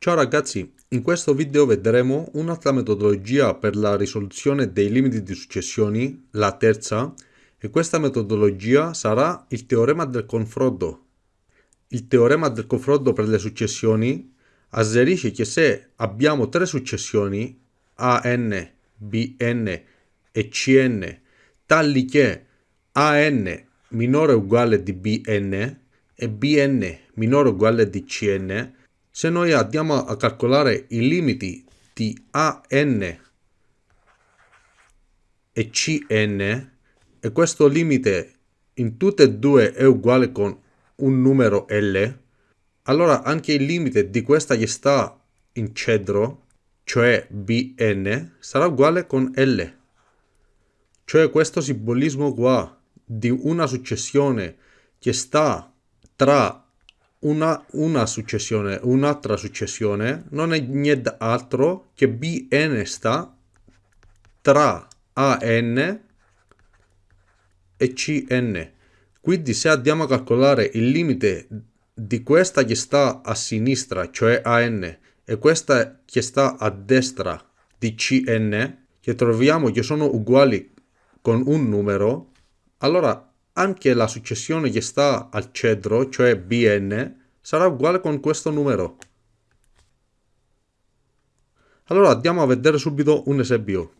Ciao ragazzi, in questo video vedremo un'altra metodologia per la risoluzione dei limiti di successioni, la terza, e questa metodologia sarà il teorema del confronto. Il teorema del confronto per le successioni asserisce che se abbiamo tre successioni AN, BN e CN tali che AN minore o uguale di BN e Bn minore o uguale di Cn, se noi andiamo a calcolare i limiti di AN e Cn e questo limite in tutte e due è uguale con un numero L, allora anche il limite di questa che sta in cedro, cioè Bn, sarà uguale con L. Cioè questo simbolismo qua di una successione che sta tra una, una successione, un'altra successione non è niente altro che bn sta tra an e cn. Quindi se andiamo a calcolare il limite di questa che sta a sinistra, cioè an, e questa che sta a destra di cn, che troviamo che sono uguali con un numero, allora anche la successione che sta al cedro, cioè bn, sarà uguale con questo numero. Allora andiamo a vedere subito un esempio.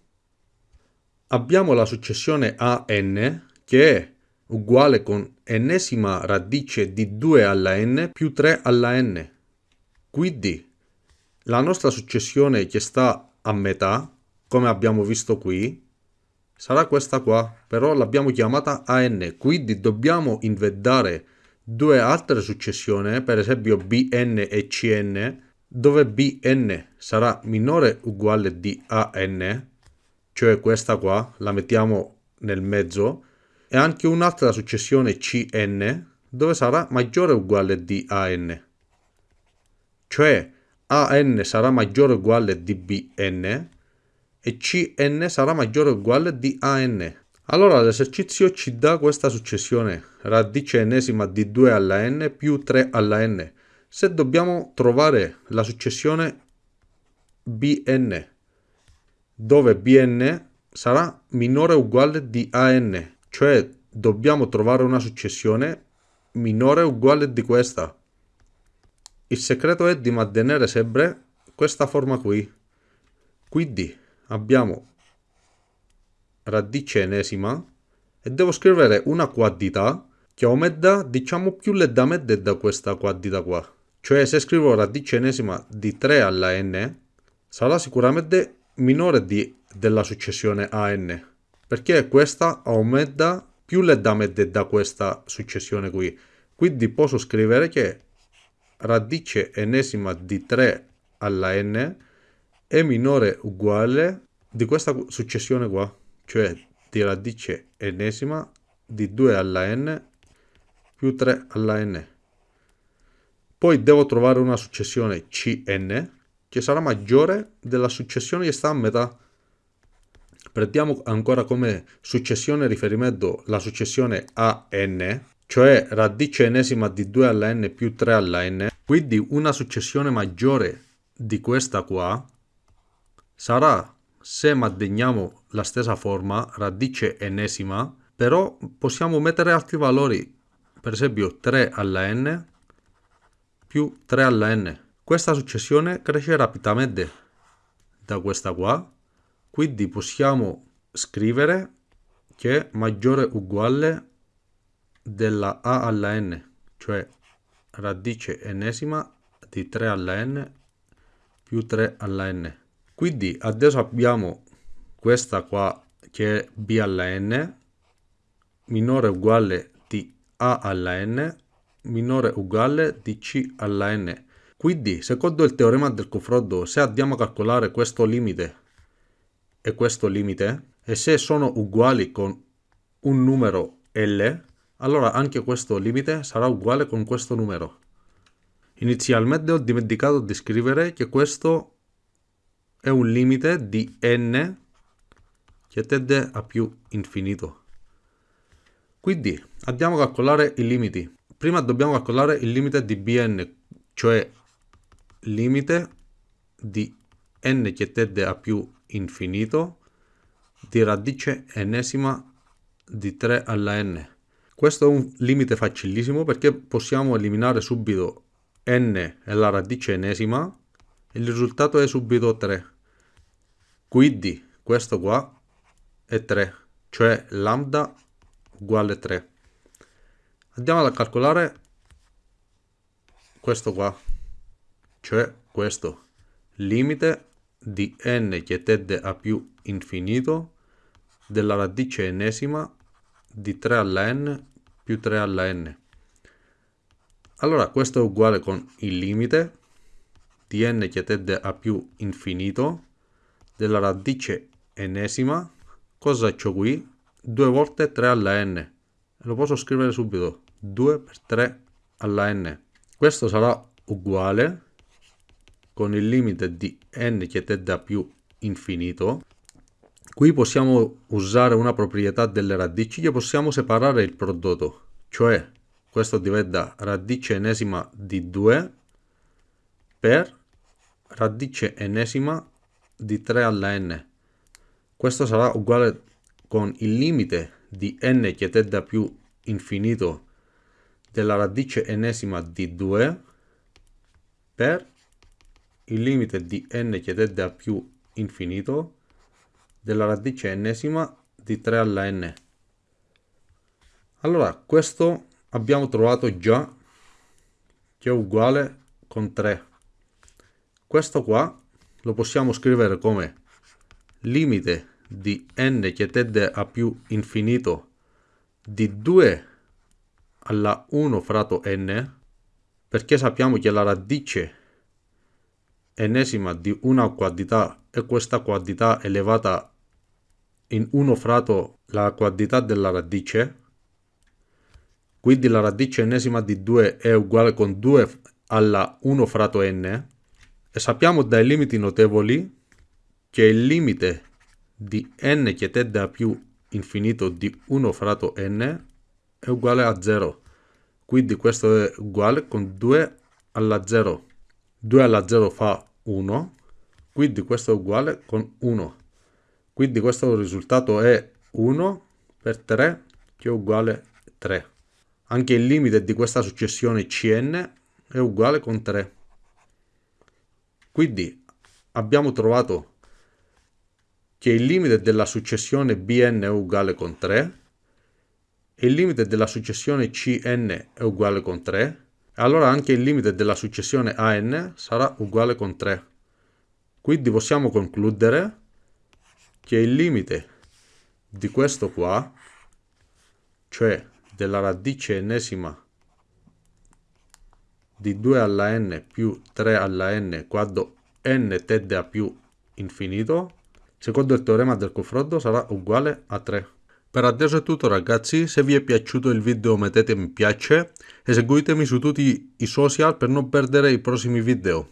Abbiamo la successione an che è uguale con ennesima radice di 2 alla n più 3 alla n. Quindi la nostra successione che sta a metà, come abbiamo visto qui, sarà questa qua, però l'abbiamo chiamata AN, quindi dobbiamo inventare due altre successioni, per esempio BN e CN, dove BN sarà minore o uguale di AN, cioè questa qua, la mettiamo nel mezzo, e anche un'altra successione CN, dove sarà maggiore o uguale di AN. Cioè AN sarà maggiore o uguale di BN, e Cn sarà maggiore o uguale di An. Allora l'esercizio ci dà questa successione, radice ennesima di 2 alla n più 3 alla n. Se dobbiamo trovare la successione Bn, dove Bn sarà minore o uguale di An, cioè dobbiamo trovare una successione minore o uguale di questa. Il segreto è di mantenere sempre questa forma qui. Quindi abbiamo radice enesima e devo scrivere una quantità che aumenta diciamo più lentamente da questa quantità qua. Cioè se scrivo radice enesima di 3 alla n sarà sicuramente minore di, della successione a n perché questa aumenta più lentamente da questa successione qui. Quindi posso scrivere che radice enesima di 3 alla n è minore uguale di questa successione qua, cioè di radice ennesima di 2 alla n più 3 alla n. Poi devo trovare una successione Cn che sarà maggiore della successione che sta a metà. Prendiamo ancora come successione riferimento la successione AN, cioè radice ennesima di 2 alla n più 3 alla n, quindi una successione maggiore di questa qua sarà se manteniamo la stessa forma radice ennesima però possiamo mettere altri valori per esempio 3 alla n più 3 alla n. Questa successione cresce rapidamente da questa qua quindi possiamo scrivere che maggiore o uguale della a alla n cioè radice ennesima di 3 alla n più 3 alla n quindi adesso abbiamo questa qua che è b alla n minore uguale di a alla n minore uguale di c alla n. Quindi secondo il teorema del confronto se andiamo a calcolare questo limite e questo limite e se sono uguali con un numero L allora anche questo limite sarà uguale con questo numero. Inizialmente ho dimenticato di scrivere che questo è un limite di n che tende a più infinito. Quindi andiamo a calcolare i limiti. Prima dobbiamo calcolare il limite di bn, cioè limite di n che tende a più infinito di radice ennesima di 3 alla n. Questo è un limite facilissimo perché possiamo eliminare subito n e la radice ennesima e il risultato è subito 3. Quindi questo qua è 3, cioè lambda uguale 3. Andiamo a calcolare questo qua, cioè questo, limite di n che tende a più infinito della radice ennesima di 3 alla n più 3 alla n. Allora questo è uguale con il limite di n che tende a più infinito della radice ennesima. Cosa c'ho qui? 2 volte 3 alla n. Lo posso scrivere subito. 2 per 3 alla n. Questo sarà uguale con il limite di n che tende a più infinito. Qui possiamo usare una proprietà delle radici che possiamo separare il prodotto, cioè questo diventa radice ennesima di 2 per radice ennesima di 3 alla n. Questo sarà uguale con il limite di n che tende a più infinito della radice ennesima di 2 per il limite di n che tende a più infinito della radice ennesima di 3 alla n. Allora, questo abbiamo trovato già che è uguale con 3. Questo qua lo possiamo scrivere come limite di n che tende a più infinito di 2 alla 1 fratto n perché sappiamo che la radice ennesima di una quantità è questa quantità elevata in 1 fratto la quantità della radice. Quindi la radice ennesima di 2 è uguale con 2 alla 1 fratto n e sappiamo dai limiti notevoli che il limite di n che tende a più infinito di 1 fratto n è uguale a 0. Quindi questo è uguale con 2 alla 0. 2 alla 0 fa 1, quindi questo è uguale con 1. Quindi questo risultato è 1 per 3 che è uguale 3. Anche il limite di questa successione Cn è uguale con 3. Quindi abbiamo trovato che il limite della successione Bn è uguale con 3 e il limite della successione Cn è uguale con 3, allora anche il limite della successione An sarà uguale con 3. Quindi possiamo concludere che il limite di questo qua, cioè della radice ennesima di 2 alla n più 3 alla n quando n tende a più infinito, secondo il teorema del confronto sarà uguale a 3. Per adesso è tutto ragazzi, se vi è piaciuto il video mettete mi piace e seguitemi su tutti i social per non perdere i prossimi video.